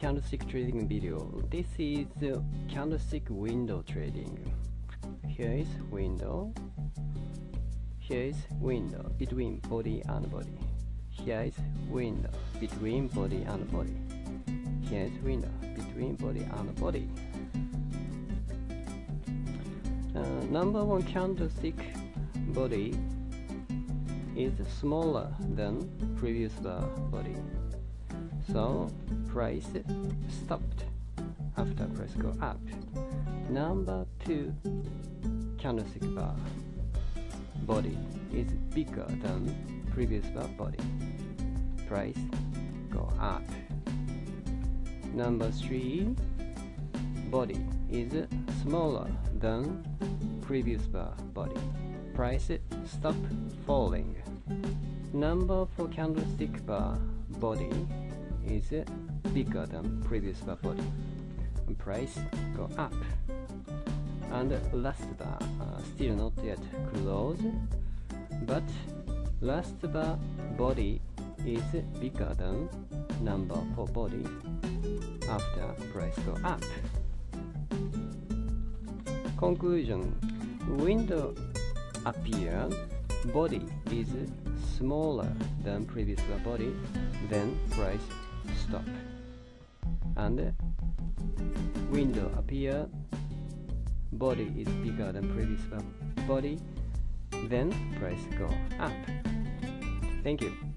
candlestick trading video. This is uh, candlestick window trading. Here is window. Here is window between body and body. Here is window between body and body. Here is window between body and body. Uh, number one candlestick body is smaller than previous body. So price stopped after price go up. Number two candlestick bar body is bigger than previous bar body. Price go up. Number three body is smaller than previous bar body. Price stop falling. Number four candlestick bar body is bigger than previous bar body. Price go up. And last bar uh, still not yet closed, but last bar body is bigger than number four body after price go up. Conclusion Window appear body is smaller than previous body then price stop. And window appear. Body is bigger than previous body then price go up. Thank you